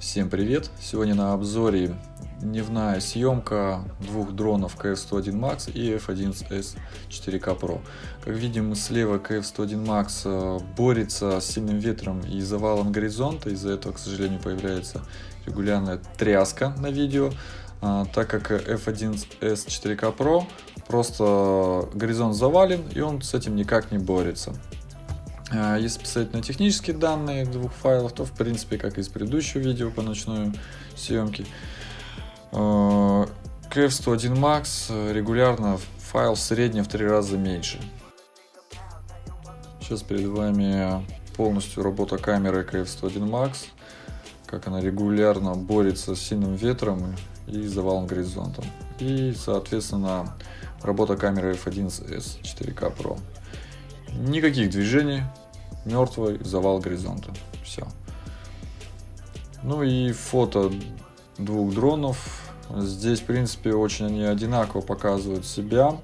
Всем привет! Сегодня на обзоре дневная съемка двух дронов KF-101 Max и F11S 4K Pro. Как видим, слева KF-101 Max э, борется с сильным ветром и завалом горизонта. Из-за этого, к сожалению, появляется регулярная тряска на видео. А, так как F11S 4K Pro просто горизонт завален и он с этим никак не борется. А, если посмотреть на технические данные двух файлов, то в принципе, как и из предыдущего видео по ночной съемке, KF101 Max регулярно файл в среднем в три раза меньше. Сейчас перед вами полностью работа камеры KF101 Max, как она регулярно борется с сильным ветром и завалом горизонтом. И, соответственно, работа камеры F11S 4K Pro. Никаких движений, мертвый завал горизонта. Все. Ну и фото двух дронов. Здесь, в принципе, очень они одинаково показывают себя.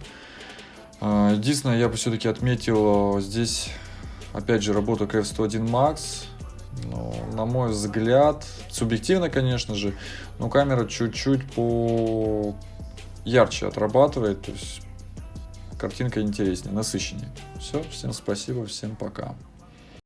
А, единственное, я бы все-таки отметил здесь, опять же, работу KF-101 Max. Но, на мой взгляд, субъективно, конечно же, но камера чуть-чуть по ярче отрабатывает, то есть картинка интереснее, насыщеннее. Все, всем спасибо, всем пока.